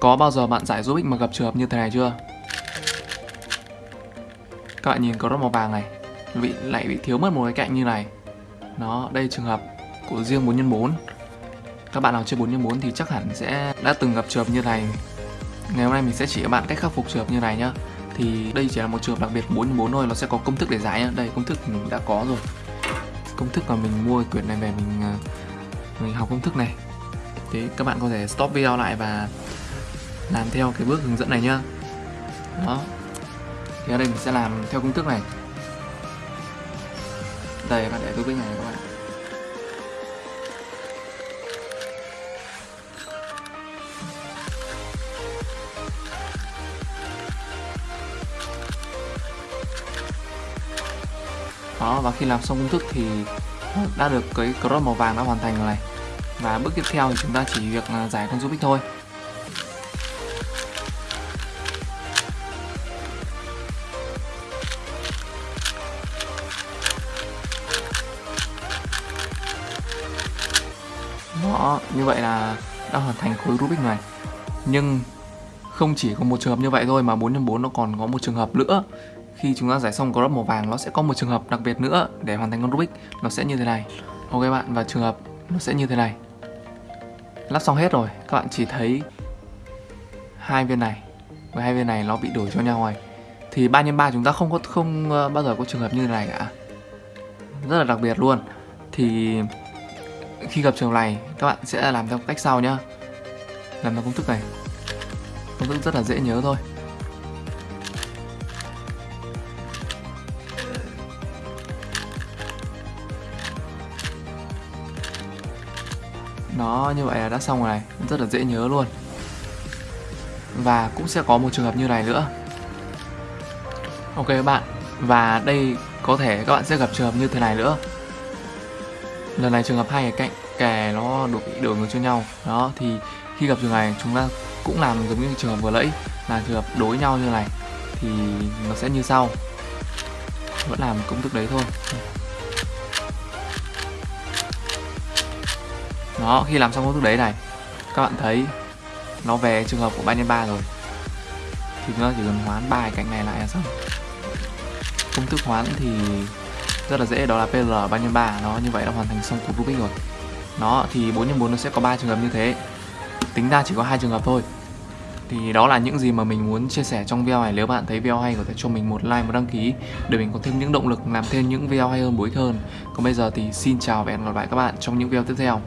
Có bao giờ bạn giải giúp ích mà gặp trường hợp như thế này chưa? Các bạn nhìn có rất màu vàng này bị lại bị thiếu mất một cái cạnh như này. Nó, đây trường hợp của riêng 4x4 Các bạn nào chơi 4x4 thì chắc hẳn sẽ đã từng gặp trường hợp như này. Ngày hôm nay mình sẽ chỉ các bạn cách khắc phục trường hợp như này nhá. Thì đây chỉ là một trường hợp đặc biệt 4x4 thôi, nó sẽ có công thức để giải nhá. Đây, công thức mình đã có rồi. Công thức mà mình mua quyển này về mình à, mình học công thức này. Thế các bạn có thể stop video lại và làm theo cái bước hướng dẫn này nhá. Đó. Thì ở đây mình sẽ làm theo công thức này. Đây bạn để tôi biết này các bạn Đó, và khi làm xong công thức thì đã được cái crop màu vàng đã hoàn thành rồi này. Và bước tiếp theo thì chúng ta chỉ việc à, giải con Rubik thôi. Đó, như vậy là đã hoàn thành khối Rubik này. Nhưng không chỉ có một trường hợp như vậy thôi mà 4x4 nó còn có một trường hợp nữa. Khi chúng ta giải xong crop màu vàng nó sẽ có một trường hợp đặc biệt nữa để hoàn thành con Rubik. Nó sẽ như thế này. Ok bạn, và trường hợp nó sẽ như thế này. Lắp xong hết rồi, các bạn chỉ thấy hai viên này. Với hai viên này nó bị đổi cho nhau rồi. Thì 3 x 3 chúng ta không có không ờ, bao giờ có trường hợp như thế này cả. Rất là đặc biệt luôn. Thì khi gặp trường này, các bạn sẽ làm theo cách sau nhá. Làm theo công thức này. Công thức rất là dễ nhớ thôi. Nó như vậy là đã xong rồi này. Rất là dễ nhớ luôn. Và cũng sẽ có một trường hợp như này nữa. Ok các bạn. Và đây có thể các bạn sẽ gặp trường hợp như thế này nữa lần này trường hợp hai cái cạnh, kè nó đổ đổi ngược cho nhau. Đó, thì khi gặp trường này, chúng ta cũng làm giống như trường hợp vừa nãy là trường hợp đối nhau như này, thì nó sẽ như sau. Vẫn làm công thức đấy thôi. Đó, khi làm xong công thức đấy này, các bạn thấy nó về trường hợp của 3 nhân 3 rồi. Thì chúng ta chỉ cần hoán ba cạnh này lại là xong. Công thức hoán thì rất là dễ, đó là PL 3 x 3 nó như vậy đã hoàn thành xong cục Rubik rồi. Nó thì 4 x 4 nó sẽ có ba trường hợp như thế. Tính ra chỉ có hai trường hợp thôi. Thì đó là những gì mà mình muốn chia sẻ trong video này. Nếu bạn thấy video hay, có thể cho mình một like, một đăng ký để mình có thêm những động lực, làm thêm những video hay hơn bối hơn. Còn bây giờ thì xin chào và hẹn gặp lại các bạn trong những video tiếp theo.